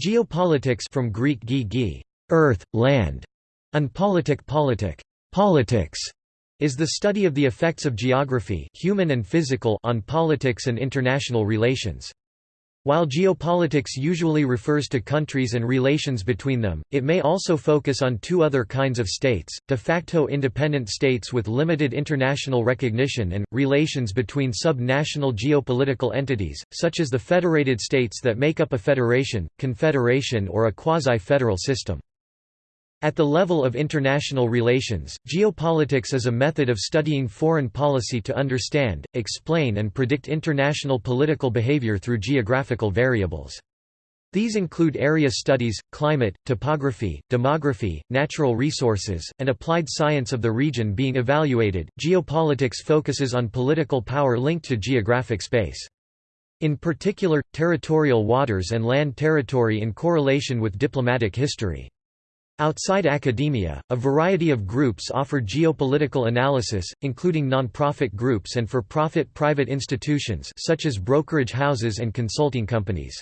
Geopolitics from Greek gi earth, land, and politic politic, politics, is the study of the effects of geography human and physical on politics and international relations. While geopolitics usually refers to countries and relations between them, it may also focus on two other kinds of states, de facto independent states with limited international recognition and, relations between sub-national geopolitical entities, such as the federated states that make up a federation, confederation or a quasi-federal system. At the level of international relations, geopolitics is a method of studying foreign policy to understand, explain and predict international political behavior through geographical variables. These include area studies, climate, topography, demography, natural resources, and applied science of the region being evaluated. Geopolitics focuses on political power linked to geographic space. In particular, territorial waters and land territory in correlation with diplomatic history. Outside academia, a variety of groups offer geopolitical analysis, including non-profit groups and for-profit private institutions such as brokerage houses and consulting companies.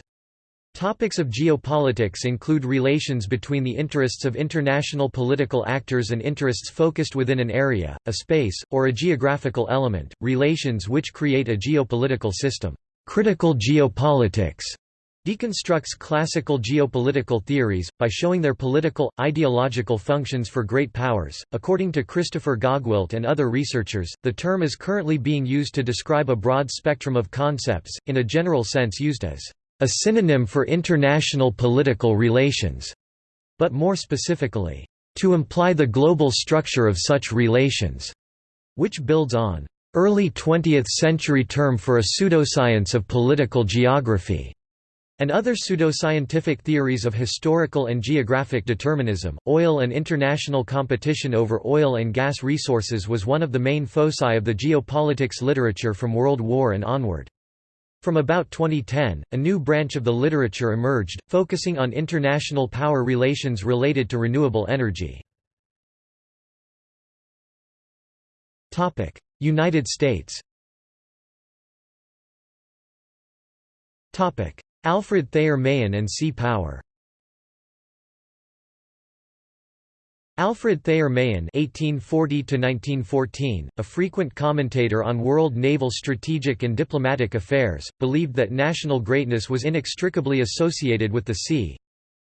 Topics of geopolitics include relations between the interests of international political actors and interests focused within an area, a space, or a geographical element, relations which create a geopolitical system. Critical geopolitics deconstructs classical geopolitical theories, by showing their political, ideological functions for great powers. According to Christopher Gogwilt and other researchers, the term is currently being used to describe a broad spectrum of concepts, in a general sense used as a synonym for international political relations, but more specifically, to imply the global structure of such relations, which builds on early 20th-century term for a pseudoscience of political geography and other pseudoscientific theories of historical and geographic determinism. Oil and international competition over oil and gas resources was one of the main foci of the geopolitics literature from World War and onward. From about 2010, a new branch of the literature emerged, focusing on international power relations related to renewable energy. United States Alfred Thayer Mahan and Sea Power Alfred Thayer Mahan (1840–1914), a frequent commentator on world naval strategic and diplomatic affairs, believed that national greatness was inextricably associated with the sea,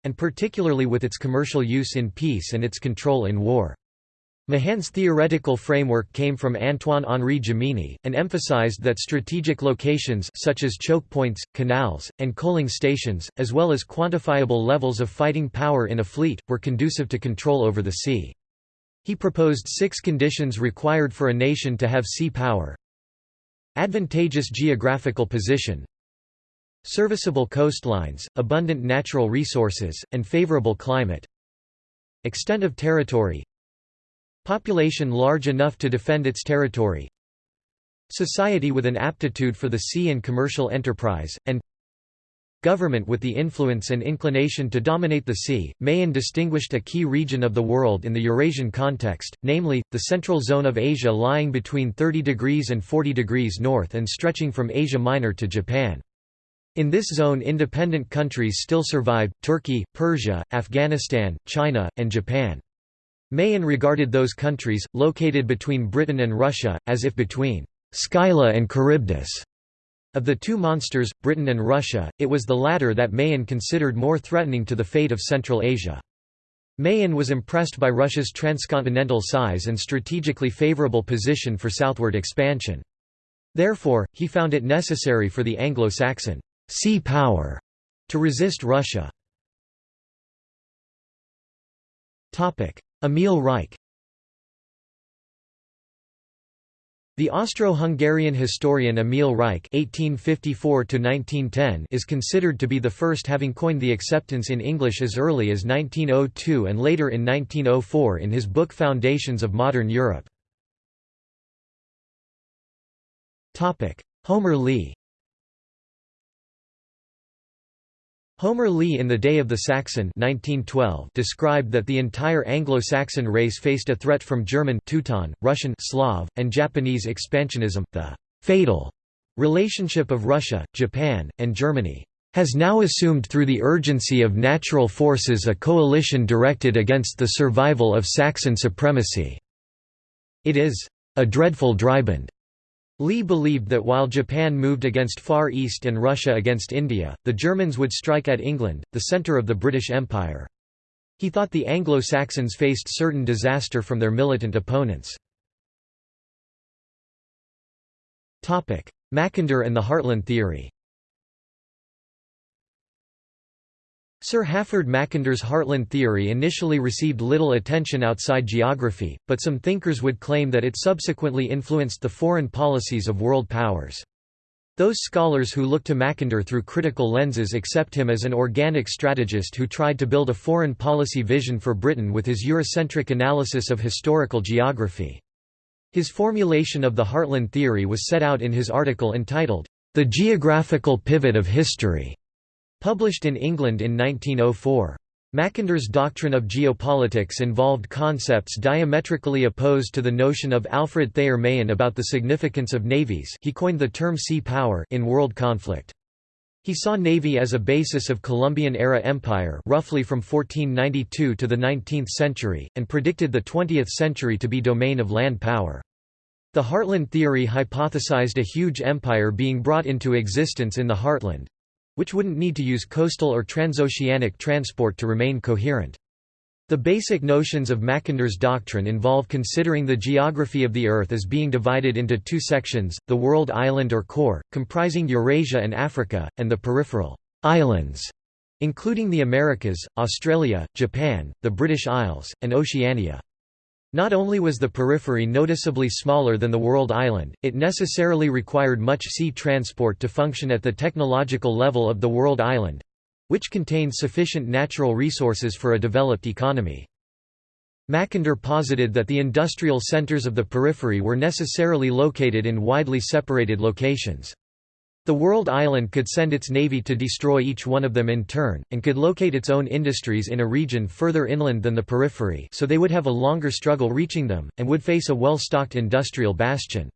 and particularly with its commercial use in peace and its control in war. Mahan's theoretical framework came from Antoine-Henri Jomini, and emphasized that strategic locations such as choke points, canals, and coaling stations, as well as quantifiable levels of fighting power in a fleet, were conducive to control over the sea. He proposed six conditions required for a nation to have sea power. Advantageous geographical position Serviceable coastlines, abundant natural resources, and favorable climate Extent of territory Population large enough to defend its territory Society with an aptitude for the sea and commercial enterprise, and Government with the influence and inclination to dominate the sea. Mahan distinguished a key region of the world in the Eurasian context, namely, the central zone of Asia lying between 30 degrees and 40 degrees north and stretching from Asia Minor to Japan. In this zone independent countries still survived, Turkey, Persia, Afghanistan, China, and Japan. Mahan regarded those countries, located between Britain and Russia, as if between Scylla and Charybdis. Of the two monsters, Britain and Russia, it was the latter that Mahan considered more threatening to the fate of Central Asia. Mahan was impressed by Russia's transcontinental size and strategically favorable position for southward expansion. Therefore, he found it necessary for the Anglo-Saxon sea power to resist Russia. Emil Reich The Austro-Hungarian historian Emil Reich (1854–1910) is considered to be the first having coined the acceptance in English as early as 1902 and later in 1904 in his book Foundations of Modern Europe. Topic: Homer Lea. Homer Lea in The Day of the Saxon 1912 described that the entire Anglo-Saxon race faced a threat from German Teuton, Russian Slav, and Japanese expansionism, the «fatal» relationship of Russia, Japan, and Germany. has now assumed through the urgency of natural forces a coalition directed against the survival of Saxon supremacy. It is a dreadful dryband. Lea believed that while Japan moved against Far East and Russia against India, the Germans would strike at England, the centre of the British Empire. He thought the Anglo-Saxons faced certain disaster from their militant opponents. Mackinder and the Heartland theory Sir Halford Mackinder's Heartland theory initially received little attention outside geography, but some thinkers would claim that it subsequently influenced the foreign policies of world powers. Those scholars who look to Mackinder through critical lenses accept him as an organic strategist who tried to build a foreign policy vision for Britain with his Eurocentric analysis of historical geography. His formulation of the Heartland theory was set out in his article entitled, The Geographical Pivot of History, published in England in 1904. Mackinder's doctrine of geopolitics involved concepts diametrically opposed to the notion of Alfred Thayer Mahan about the significance of navies he coined the term sea power in world conflict. He saw navy as a basis of Columbian-era empire roughly from 1492 to the 19th century, and predicted the 20th century to be domain of land power. The Heartland theory hypothesized a huge empire being brought into existence in the heartland, which wouldn't need to use coastal or transoceanic transport to remain coherent. The basic notions of Mackinder's doctrine involve considering the geography of the Earth as being divided into two sections, the world island or core, comprising Eurasia and Africa, and the peripheral islands, including the Americas, Australia, Japan, the British Isles, and Oceania. Not only was the periphery noticeably smaller than the world island, it necessarily required much sea transport to function at the technological level of the world island—which contained sufficient natural resources for a developed economy. Mackinder posited that the industrial centers of the periphery were necessarily located in widely separated locations. The world island could send its navy to destroy each one of them in turn, and could locate its own industries in a region further inland than the periphery so they would have a longer struggle reaching them, and would face a well-stocked industrial bastion.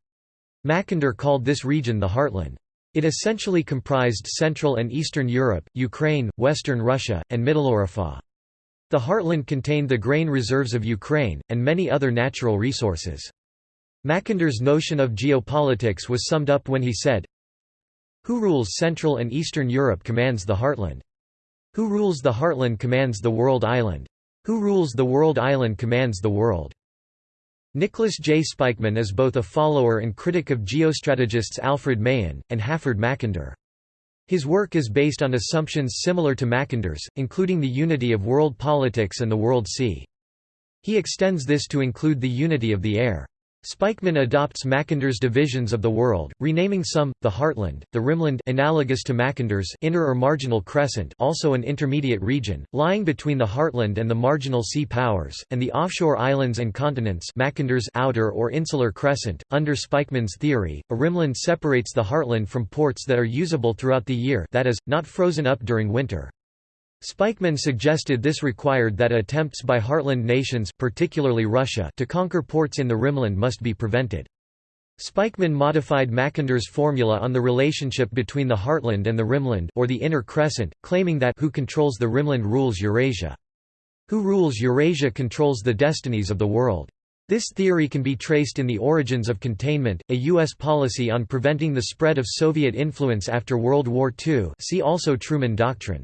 Mackinder called this region the heartland. It essentially comprised Central and Eastern Europe, Ukraine, Western Russia, and Mitteleuropa. The heartland contained the grain reserves of Ukraine, and many other natural resources. Mackinder's notion of geopolitics was summed up when he said, who rules Central and Eastern Europe commands the heartland. Who rules the heartland commands the world island. Who rules the world island commands the world. Nicholas J. Spykman is both a follower and critic of geostrategists Alfred Mahan, and Halford Mackinder. His work is based on assumptions similar to Mackinder's, including the unity of world politics and the world sea. He extends this to include the unity of the air. Spykman adopts Mackinder's divisions of the world, renaming some, the Heartland, the Rimland analogous to Mackinder's inner or marginal crescent also an intermediate region, lying between the Heartland and the marginal sea powers, and the offshore islands and continents Mackinder's outer or insular crescent. Under Spykman's theory, a rimland separates the Heartland from ports that are usable throughout the year that is, not frozen up during winter. Spykman suggested this required that attempts by heartland nations particularly Russia to conquer ports in the Rimland must be prevented. Spykman modified Mackinder's formula on the relationship between the heartland and the Rimland or the inner crescent, claiming that who controls the Rimland rules Eurasia. Who rules Eurasia controls the destinies of the world. This theory can be traced in the Origins of Containment, a U.S. policy on preventing the spread of Soviet influence after World War II see also Truman Doctrine.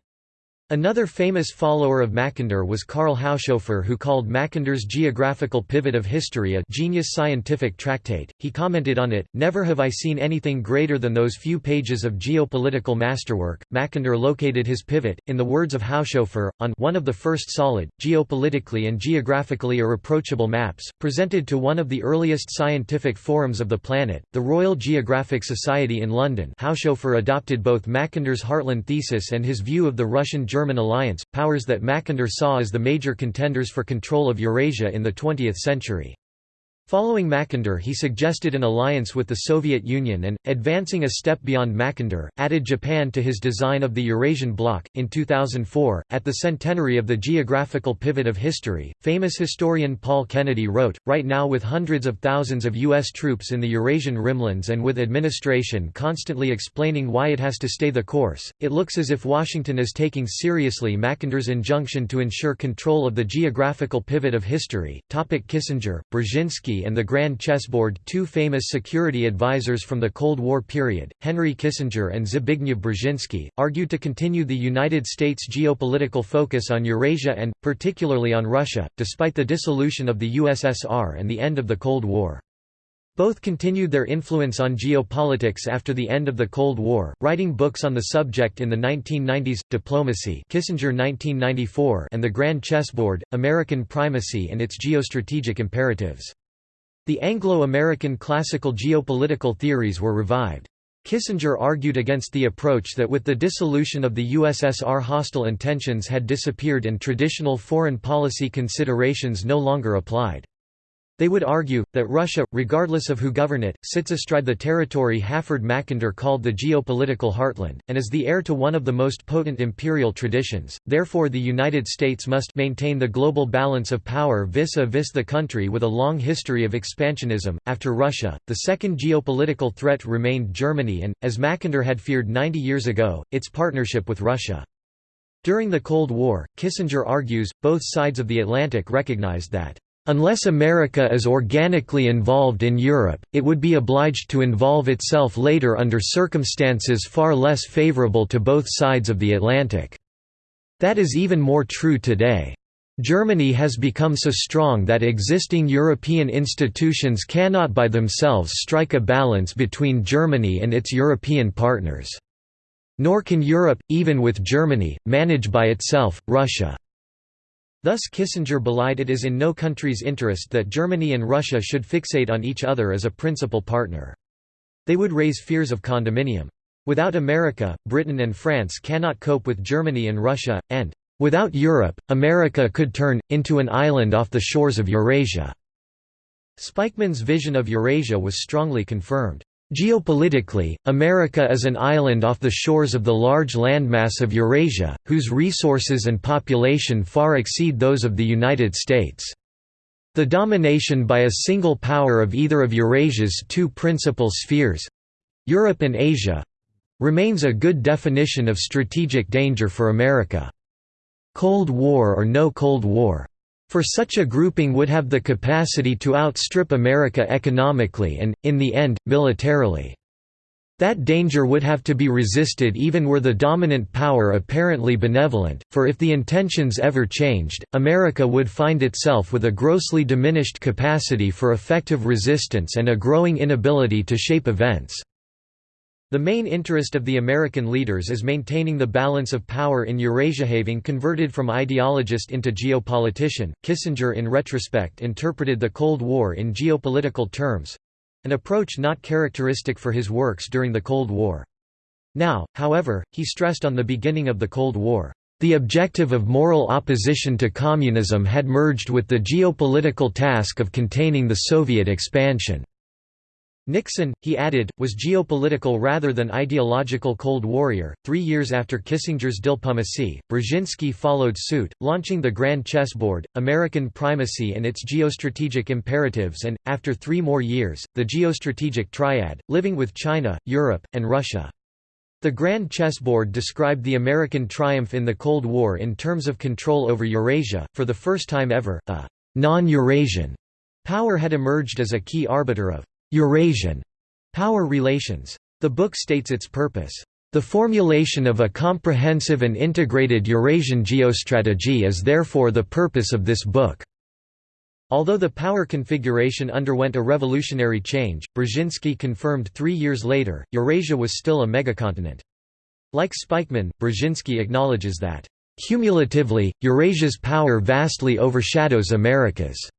Another famous follower of Mackinder was Karl Haushofer who called Mackinder's Geographical Pivot of History a genius scientific tractate. He commented on it, Never have I seen anything greater than those few pages of geopolitical masterwork. Mackinder located his pivot, in the words of Haushofer, on one of the first solid, geopolitically and geographically irreproachable maps, presented to one of the earliest scientific forums of the planet, the Royal Geographic Society in London. Haushofer adopted both Mackinder's Heartland thesis and his view of the Russian German alliance, powers that Mackinder saw as the major contenders for control of Eurasia in the 20th century. Following Mackinder he suggested an alliance with the Soviet Union and, advancing a step beyond Mackinder, added Japan to his design of the Eurasian bloc. In 2004, at the centenary of the geographical pivot of history, famous historian Paul Kennedy wrote, Right now with hundreds of thousands of U.S. troops in the Eurasian rimlands and with administration constantly explaining why it has to stay the course, it looks as if Washington is taking seriously Mackinder's injunction to ensure control of the geographical pivot of history. Topic Kissinger, Brzezinski and the Grand Chessboard two famous security advisors from the Cold War period, Henry Kissinger and Zbigniew Brzezinski, argued to continue the United States geopolitical focus on Eurasia and, particularly on Russia, despite the dissolution of the USSR and the end of the Cold War. Both continued their influence on geopolitics after the end of the Cold War, writing books on the subject in the 1990s, Diplomacy Kissinger 1994 and The Grand Chessboard, American Primacy and its Geostrategic Imperatives. The Anglo-American classical geopolitical theories were revived. Kissinger argued against the approach that with the dissolution of the USSR hostile intentions had disappeared and traditional foreign policy considerations no longer applied. They would argue, that Russia, regardless of who govern it, sits astride the territory Halford Mackinder called the geopolitical heartland, and is the heir to one of the most potent imperial traditions, therefore the United States must maintain the global balance of power vis-a-vis -vis the country with a long history of expansionism. After Russia, the second geopolitical threat remained Germany and, as Mackinder had feared 90 years ago, its partnership with Russia. During the Cold War, Kissinger argues, both sides of the Atlantic recognized that Unless America is organically involved in Europe, it would be obliged to involve itself later under circumstances far less favorable to both sides of the Atlantic. That is even more true today. Germany has become so strong that existing European institutions cannot by themselves strike a balance between Germany and its European partners. Nor can Europe, even with Germany, manage by itself, Russia. Thus Kissinger belied it is in no country's interest that Germany and Russia should fixate on each other as a principal partner. They would raise fears of condominium. Without America, Britain and France cannot cope with Germany and Russia, and, "...without Europe, America could turn, into an island off the shores of Eurasia." Spykman's vision of Eurasia was strongly confirmed. Geopolitically, America is an island off the shores of the large landmass of Eurasia, whose resources and population far exceed those of the United States. The domination by a single power of either of Eurasia's two principal spheres—Europe and Asia—remains a good definition of strategic danger for America. Cold War or no Cold War for such a grouping would have the capacity to outstrip America economically and, in the end, militarily. That danger would have to be resisted even were the dominant power apparently benevolent, for if the intentions ever changed, America would find itself with a grossly diminished capacity for effective resistance and a growing inability to shape events. The main interest of the American leaders is maintaining the balance of power in Eurasia. Having converted from ideologist into geopolitician, Kissinger in retrospect interpreted the Cold War in geopolitical terms an approach not characteristic for his works during the Cold War. Now, however, he stressed on the beginning of the Cold War, the objective of moral opposition to communism had merged with the geopolitical task of containing the Soviet expansion. Nixon, he added, was geopolitical rather than ideological Cold Warrior. Three years after Kissinger's diplomacy, Brzezinski followed suit, launching the Grand Chessboard, American Primacy and its geostrategic imperatives, and, after three more years, the geostrategic triad, living with China, Europe, and Russia. The Grand Chessboard described the American triumph in the Cold War in terms of control over Eurasia. For the first time ever, a non Eurasian power had emerged as a key arbiter of Eurasian power relations. The book states its purpose. The formulation of a comprehensive and integrated Eurasian geostrategy is therefore the purpose of this book. Although the power configuration underwent a revolutionary change, Brzezinski confirmed three years later, Eurasia was still a megacontinent. Like Spykman, Brzezinski acknowledges that, "...cumulatively, Eurasia's power vastly overshadows America's."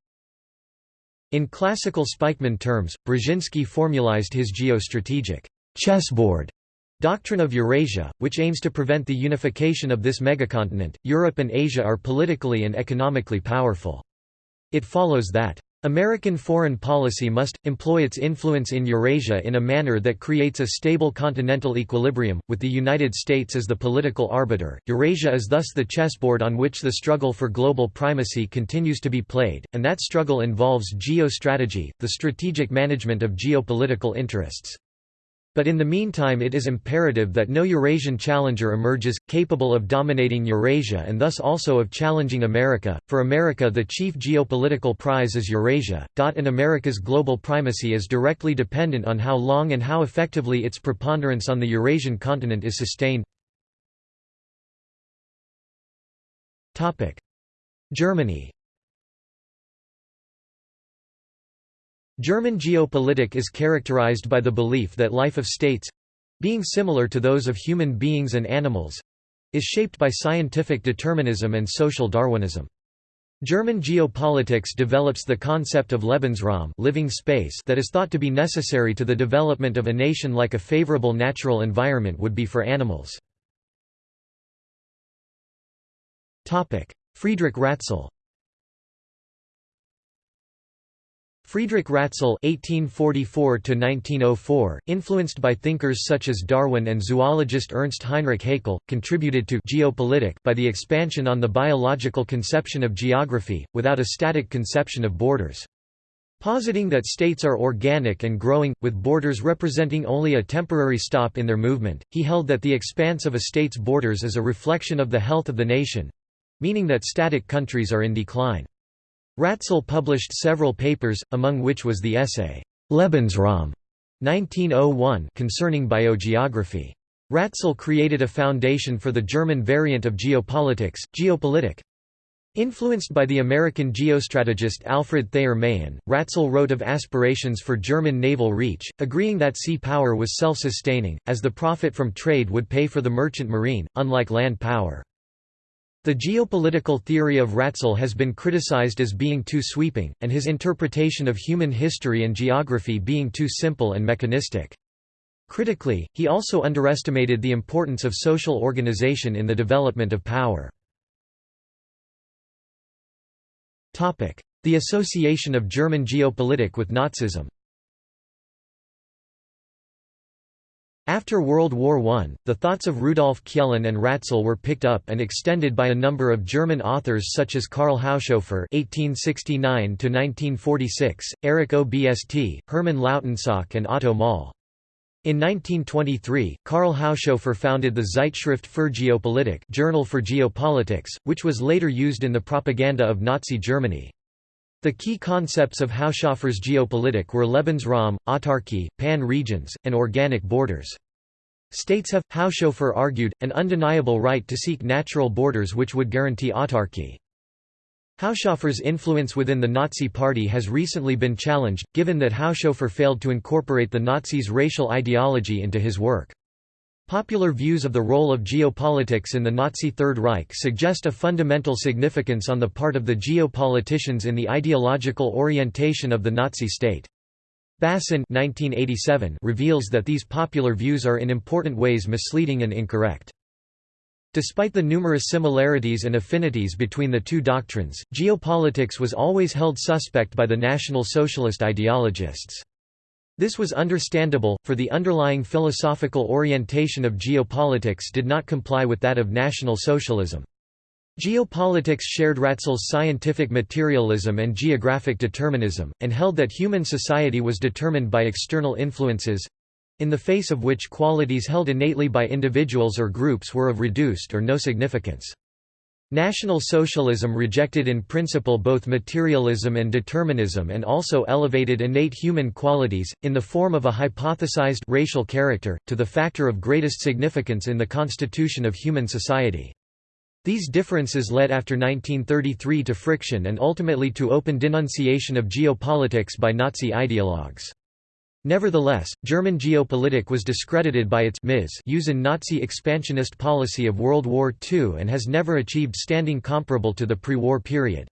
In classical Spykman terms, Brzezinski formalized his geostrategic chessboard doctrine of Eurasia, which aims to prevent the unification of this megacontinent. Europe and Asia are politically and economically powerful. It follows that American foreign policy must, employ its influence in Eurasia in a manner that creates a stable continental equilibrium, with the United States as the political arbiter. Eurasia is thus the chessboard on which the struggle for global primacy continues to be played, and that struggle involves geostrategy, the strategic management of geopolitical interests. But in the meantime it is imperative that no Eurasian challenger emerges, capable of dominating Eurasia and thus also of challenging America. For America the chief geopolitical prize is Eurasia, and America's global primacy is directly dependent on how long and how effectively its preponderance on the Eurasian continent is sustained. Germany German geopolitik is characterized by the belief that life of states—being similar to those of human beings and animals—is shaped by scientific determinism and social Darwinism. German geopolitics develops the concept of Lebensraum living space that is thought to be necessary to the development of a nation like a favorable natural environment would be for animals. Friedrich Ratzel Friedrich Ratzel (1844–1904), influenced by thinkers such as Darwin and zoologist Ernst Heinrich Haeckel, contributed to geopolitik by the expansion on the biological conception of geography, without a static conception of borders. Positing that states are organic and growing, with borders representing only a temporary stop in their movement, he held that the expanse of a state's borders is a reflection of the health of the nation—meaning that static countries are in decline. Ratzel published several papers, among which was the essay, Lebensraum 1901 concerning biogeography. Ratzel created a foundation for the German variant of geopolitics, Geopolitik. Influenced by the American geostrategist Alfred Thayer Mahan, Ratzel wrote of aspirations for German naval reach, agreeing that sea power was self-sustaining, as the profit from trade would pay for the merchant marine, unlike land power. The geopolitical theory of Ratzel has been criticized as being too sweeping, and his interpretation of human history and geography being too simple and mechanistic. Critically, he also underestimated the importance of social organization in the development of power. The association of German geopolitik with Nazism After World War I, the thoughts of Rudolf Kjellén and Ratzel were picked up and extended by a number of German authors such as Karl Haushofer (1869–1946), Erich Obst, Hermann Lautensack, and Otto Maull. In 1923, Karl Haushofer founded the Zeitschrift für Geopolitik Journal for Geopolitics, which was later used in the propaganda of Nazi Germany. The key concepts of Haushofer's geopolitik were Lebensraum, autarky, pan-regions, and organic borders. States have, Haushofer argued, an undeniable right to seek natural borders which would guarantee autarky. Haushofer's influence within the Nazi Party has recently been challenged, given that Haushofer failed to incorporate the Nazis' racial ideology into his work. Popular views of the role of geopolitics in the Nazi Third Reich suggest a fundamental significance on the part of the geopoliticians in the ideological orientation of the Nazi state. Bassin 1987 reveals that these popular views are in important ways misleading and incorrect. Despite the numerous similarities and affinities between the two doctrines, geopolitics was always held suspect by the National Socialist ideologists. This was understandable, for the underlying philosophical orientation of geopolitics did not comply with that of National Socialism. Geopolitics shared Ratzel's scientific materialism and geographic determinism, and held that human society was determined by external influences—in the face of which qualities held innately by individuals or groups were of reduced or no significance. National Socialism rejected in principle both materialism and determinism and also elevated innate human qualities, in the form of a hypothesized racial character, to the factor of greatest significance in the constitution of human society. These differences led after 1933 to friction and ultimately to open denunciation of geopolitics by Nazi ideologues. Nevertheless, German geopolitik was discredited by its use in Nazi expansionist policy of World War II and has never achieved standing comparable to the pre-war period.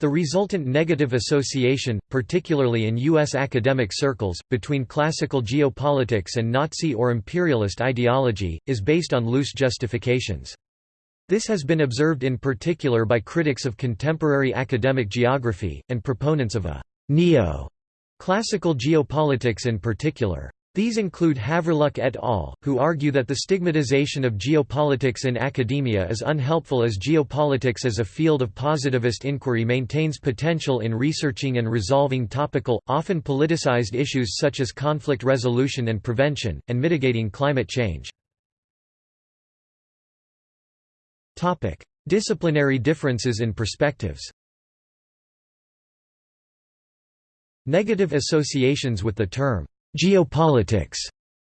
The resultant negative association, particularly in U.S. academic circles, between classical geopolitics and Nazi or imperialist ideology, is based on loose justifications. This has been observed in particular by critics of contemporary academic geography, and proponents of a neo-classical geopolitics in particular. These include Haverluk et al., who argue that the stigmatization of geopolitics in academia is unhelpful as geopolitics as a field of positivist inquiry maintains potential in researching and resolving topical, often politicized issues such as conflict resolution and prevention, and mitigating climate change. Disciplinary differences in perspectives Negative associations with the term geopolitics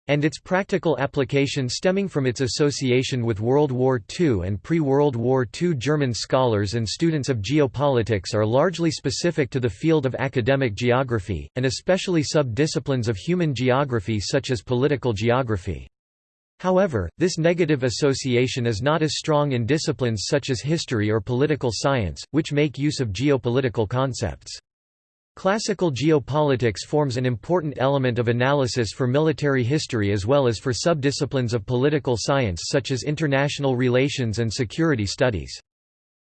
and its practical application stemming from its association with World War II and pre-World War II German scholars and students of geopolitics are largely specific to the field of academic geography, and especially sub-disciplines of human geography such as political geography. However, this negative association is not as strong in disciplines such as history or political science, which make use of geopolitical concepts. Classical geopolitics forms an important element of analysis for military history as well as for subdisciplines of political science such as international relations and security studies.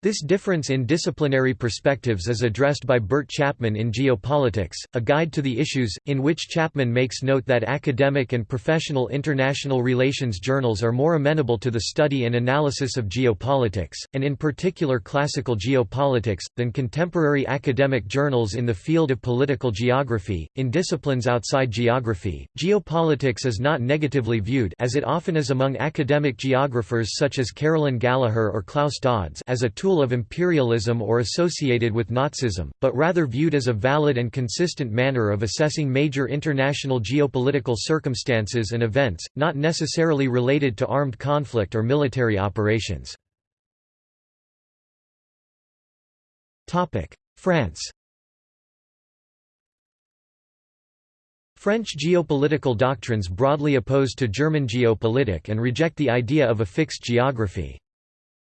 This difference in disciplinary perspectives is addressed by Bert Chapman in Geopolitics, a guide to the issues, in which Chapman makes note that academic and professional international relations journals are more amenable to the study and analysis of geopolitics, and in particular classical geopolitics, than contemporary academic journals in the field of political geography. In disciplines outside geography, geopolitics is not negatively viewed as it often is among academic geographers such as Carolyn Gallaher or Klaus Dodds as a tool of imperialism or associated with Nazism, but rather viewed as a valid and consistent manner of assessing major international geopolitical circumstances and events, not necessarily related to armed conflict or military operations. France French geopolitical doctrines broadly oppose to German geopolitik and reject the idea of a fixed geography.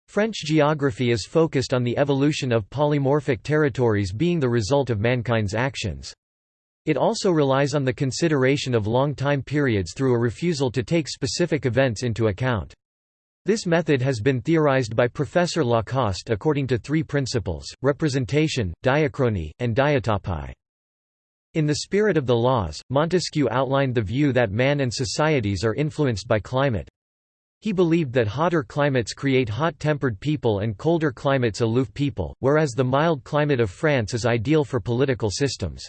French geography is focused on the evolution of polymorphic territories being the result of mankind's actions. It also relies on the consideration of long time periods through a refusal to take specific events into account. This method has been theorized by Professor Lacoste according to three principles, representation, diachrony, and diatopy. In the spirit of the laws, Montesquieu outlined the view that man and societies are influenced by climate. He believed that hotter climates create hot-tempered people and colder climates aloof people, whereas the mild climate of France is ideal for political systems.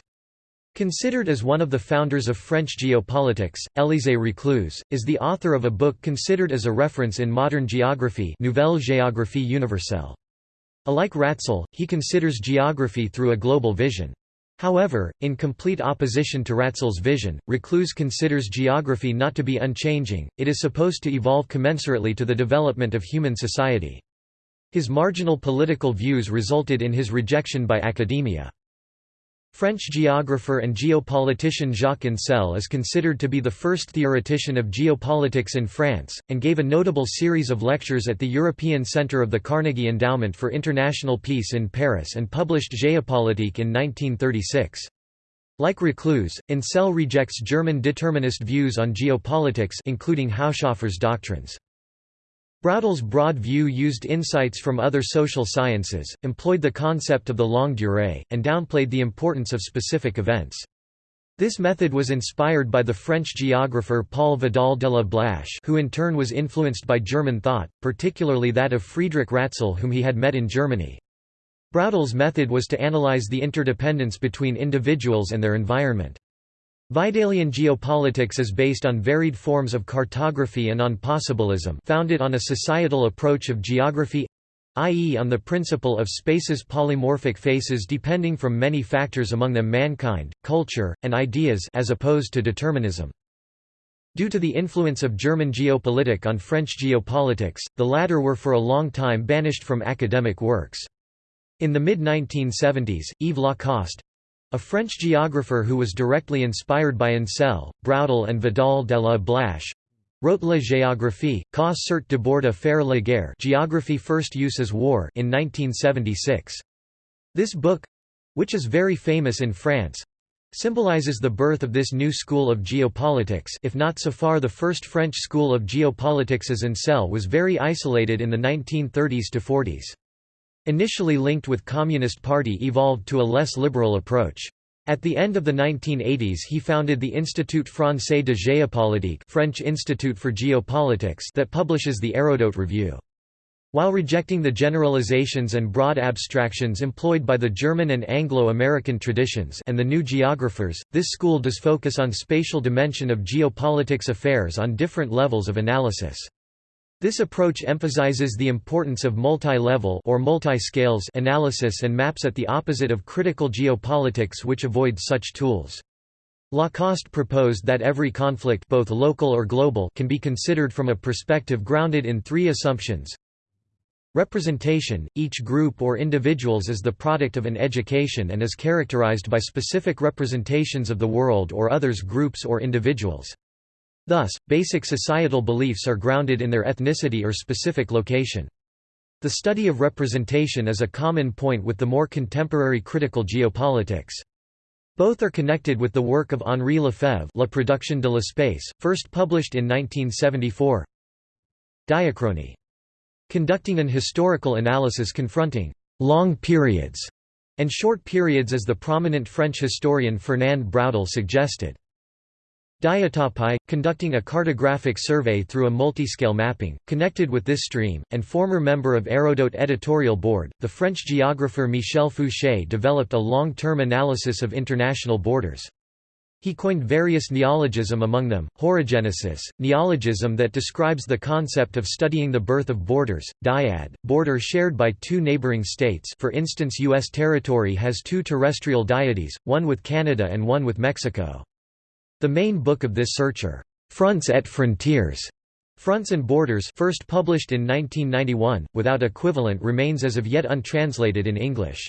Considered as one of the founders of French geopolitics, Élisée Reclus, is the author of a book considered as a reference in modern geography Nouvelle Géographie Universelle. Alike Ratzel, he considers geography through a global vision. However, in complete opposition to Ratzel's vision, Reclus considers geography not to be unchanging, it is supposed to evolve commensurately to the development of human society. His marginal political views resulted in his rejection by academia. French geographer and geopolitician Jacques Ancel is considered to be the first theoretician of geopolitics in France, and gave a notable series of lectures at the European Centre of the Carnegie Endowment for International Peace in Paris and published Géopolitique in 1936. Like Reclus, Ancel rejects German determinist views on geopolitics including Haushofer's doctrines. Braudel's broad view used insights from other social sciences, employed the concept of the longue durée, and downplayed the importance of specific events. This method was inspired by the French geographer Paul Vidal de la Blache who in turn was influenced by German thought, particularly that of Friedrich Ratzel whom he had met in Germany. Braudel's method was to analyze the interdependence between individuals and their environment. Vidalian geopolitics is based on varied forms of cartography and on possibilism founded on a societal approach of geography i.e. on the principle of space's polymorphic faces depending from many factors among them mankind, culture, and ideas as opposed to determinism. Due to the influence of German geopolitik on French geopolitics, the latter were for a long time banished from academic works. In the mid-1970s, Yves Lacoste, a French geographer who was directly inspired by Ancel, Braudel and Vidal de la Blache, wrote La géographie, ça sert d'abord à faire la guerre Geography First Use as War in 1976. This book—which is very famous in France, symbolizes the birth of this new school of geopolitics if not so far the first French school of geopolitics as Ancel was very isolated in the 1930s to 40s. Initially linked with Communist Party evolved to a less liberal approach. At the end of the 1980s he founded the Institut Français de Géopolitique French Institute for Geopolitics that publishes the Hérodote Review. While rejecting the generalizations and broad abstractions employed by the German and Anglo-American traditions and the new geographers, this school does focus on spatial dimension of geopolitics affairs on different levels of analysis. This approach emphasizes the importance of multi-level or multi-scales analysis and maps at the opposite of critical geopolitics which avoids such tools. Lacoste proposed that every conflict both local or global can be considered from a perspective grounded in three assumptions Representation – Each group or individuals is the product of an education and is characterized by specific representations of the world or others groups or individuals. Thus, basic societal beliefs are grounded in their ethnicity or specific location. The study of representation is a common point with the more contemporary critical geopolitics. Both are connected with the work of Henri Lefebvre La Production de l'espace, first published in 1974. Diachrony. conducting an historical analysis confronting long periods and short periods as the prominent French historian Fernand Braudel suggested. Diatopy, conducting a cartographic survey through a multiscale mapping, connected with this stream, and former member of Hérodote editorial board, the French geographer Michel Foucher developed a long-term analysis of international borders. He coined various neologism among them, horogenesis, neologism that describes the concept of studying the birth of borders, dyad, border shared by two neighboring states for instance U.S. territory has two terrestrial dyades, one with Canada and one with Mexico. The main book of this searcher, Fronts et Frontières, Fronts and Borders first published in 1991, without equivalent remains as of yet untranslated in English.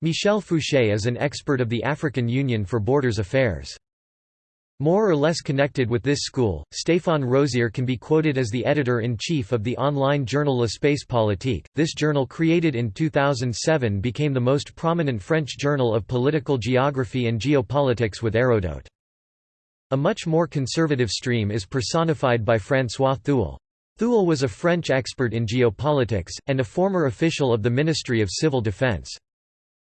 Michel Foucher is an expert of the African Union for Borders Affairs. More or less connected with this school, Stéphane Rosière can be quoted as the editor-in-chief of the online journal L'Espace Politique. This journal created in 2007 became the most prominent French journal of political geography and geopolitics with Hérodote. A much more conservative stream is personified by François Thuel. Thuel was a French expert in geopolitics, and a former official of the Ministry of Civil Defense.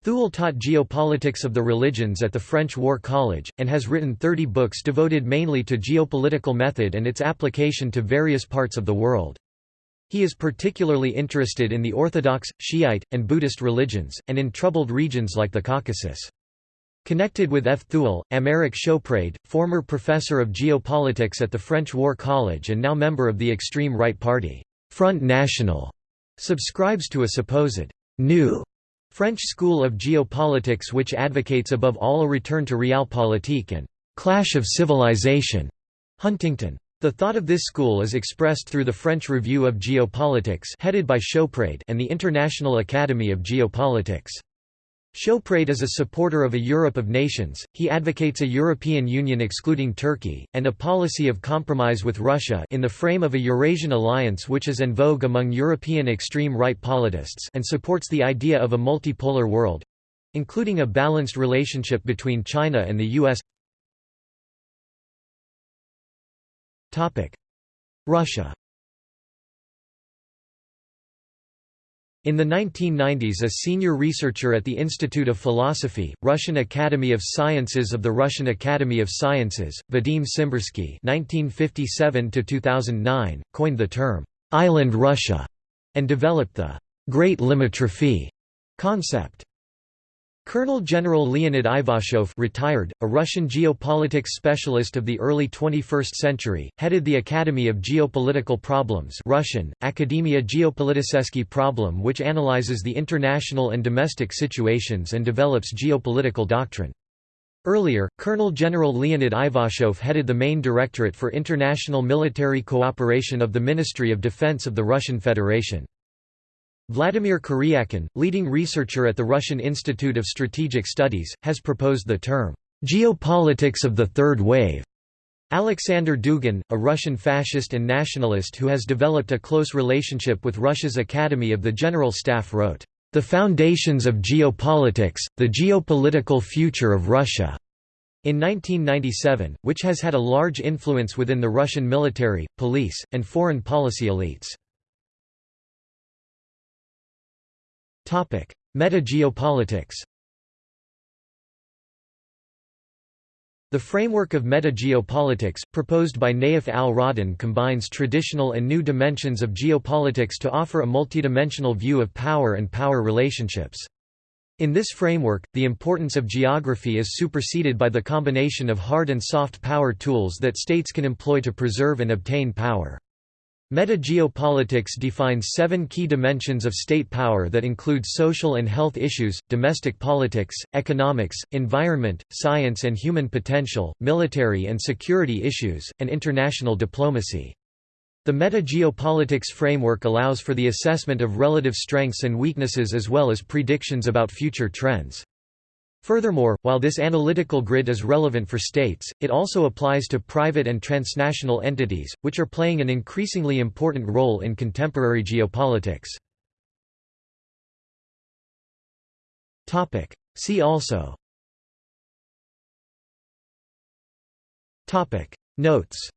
Thuel taught geopolitics of the religions at the French War College, and has written 30 books devoted mainly to geopolitical method and its application to various parts of the world. He is particularly interested in the Orthodox, Shiite, and Buddhist religions, and in troubled regions like the Caucasus. Connected with F. Thuel, Aymeric Chauprade, former professor of geopolitics at the French War College and now member of the extreme right party, Front National, subscribes to a supposed new French school of geopolitics which advocates above all a return to realpolitik and «clash of civilization» Huntington. The thought of this school is expressed through the French Review of Geopolitics headed by Chauprade and the International Academy of Geopolitics. Chauprade is a supporter of a Europe of nations, he advocates a European Union excluding Turkey, and a policy of compromise with Russia in the frame of a Eurasian alliance which is en vogue among European extreme-right politists and supports the idea of a multipolar world—including a balanced relationship between China and the U.S. Russia In the 1990s a senior researcher at the Institute of Philosophy, Russian Academy of Sciences of the Russian Academy of Sciences, Vadim (1957–2009), coined the term "'Island Russia' and developed the «Great Limitrophe» concept. Colonel General Leonid Ivashov retired, a Russian geopolitics specialist of the early 21st century, headed the Academy of Geopolitical Problems Russian, Akademia Geopolitiseski Problem which analyzes the international and domestic situations and develops geopolitical doctrine. Earlier, Colonel General Leonid Ivashov headed the main directorate for international military cooperation of the Ministry of Defense of the Russian Federation. Vladimir Karyakin, leading researcher at the Russian Institute of Strategic Studies, has proposed the term, "'geopolitics of the third wave' Alexander Dugin, a Russian fascist and nationalist who has developed a close relationship with Russia's Academy of the General Staff wrote, "'The Foundations of Geopolitics, The Geopolitical Future of Russia' in 1997, which has had a large influence within the Russian military, police, and foreign policy elites. Meta-geopolitics The framework of meta-geopolitics, proposed by Nayef al-Rodhan combines traditional and new dimensions of geopolitics to offer a multidimensional view of power and power relationships. In this framework, the importance of geography is superseded by the combination of hard and soft power tools that states can employ to preserve and obtain power. Meta-geopolitics defines seven key dimensions of state power that include social and health issues, domestic politics, economics, environment, science and human potential, military and security issues, and international diplomacy. The meta-geopolitics framework allows for the assessment of relative strengths and weaknesses as well as predictions about future trends. Furthermore, while this analytical grid is relevant for states, it also applies to private and transnational entities, which are playing an increasingly important role in contemporary geopolitics. See also. Notes.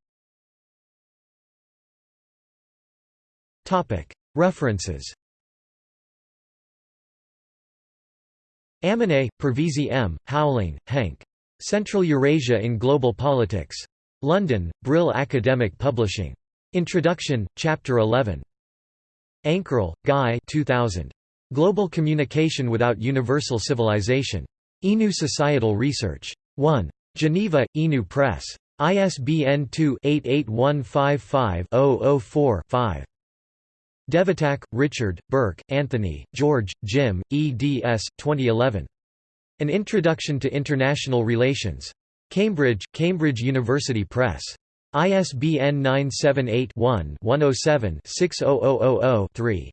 References Amineh, Parvizi M., Houweling, Henk. Central Eurasia in Global Politics. London, Brill Academic Publishing. Introduction, Chapter 11. Ankerl, Guy 2000. Global Communication Without Universal Civilization. INU Societal Research. 1. Geneva, INU Press. ISBN 2-88155-004-5. Devetak, Richard, Burke, Anthony, George, Jim, eds. 2011. An Introduction to International Relations. Cambridge, Cambridge University Press. ISBN 978-1-107-60000-3.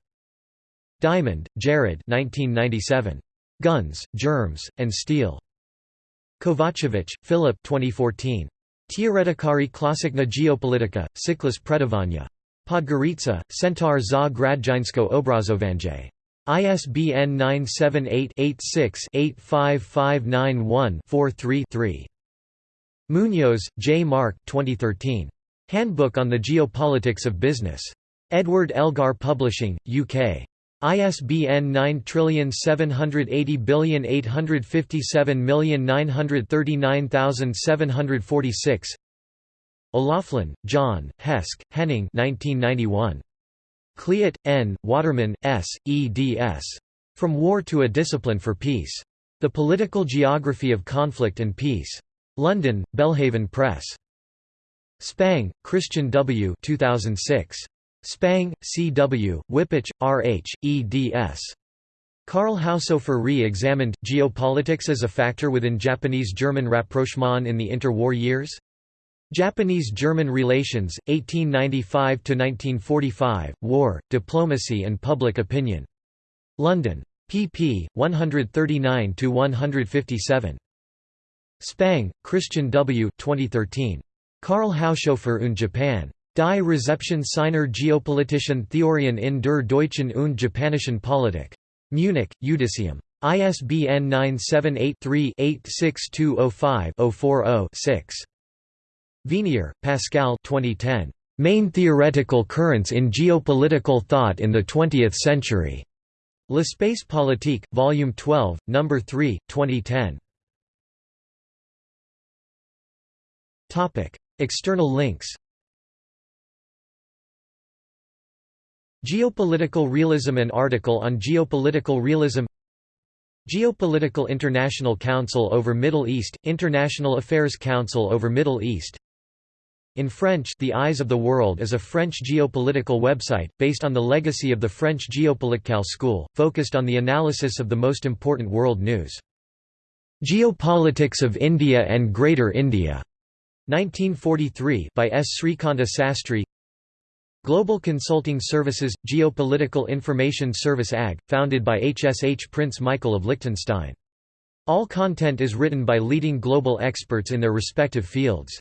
Diamond, Jared 1997. Guns, Germs, and Steel. Kovacevic, Philip 2014. Teoretikari klasyczna geopolitika, ciklus predavanja. Podgorica, Centar za građansko Obrazovanje. ISBN 978-86-85591-43-3. Munoz, J. Mark 2013. Handbook on the Geopolitics of Business. Edward Elgar Publishing, UK. ISBN 9780957939746 O'Loughlin, John, Heske, Henning 1991. Kliot, N., Waterman, S., eds. From War to a Discipline for Peace. The Political Geography of Conflict and Peace. London, Belhaven Press. Spang, Christian W. 2006. Spang, C. W., Wippich, R. H., eds. Karl Haushofer re-examined, Geopolitics as a Factor within Japanese-German rapprochement in the interwar years? Japanese-German relations, 1895–1945, War, Diplomacy and Public Opinion. London. pp. 139–157. Spang, Christian W. 2013. Karl Haushofer und Japan. Die Rezeption seiner geopolitischen Theorien in der deutschen und japanischen Politik. Munich, Iudicium. ISBN 978 3 86205 040 Venier, Pascal 2010. Main Theoretical Currents in Geopolitical Thought in the Twentieth Century. L'Espace Politique, Volume 12, No. 3, 2010. External links Geopolitical Realism An article on geopolitical realism Geopolitical International Council over Middle East, International Affairs Council over Middle East in French The Eyes of the World is a French geopolitical website, based on the legacy of the French Geopolitical school, focused on the analysis of the most important world news. Geopolitics of India and Greater India, 1943 by S. Srikanta Sastry Global Consulting Services – Geopolitical Information Service AG, founded by HSH Prince Michael of Liechtenstein. All content is written by leading global experts in their respective fields.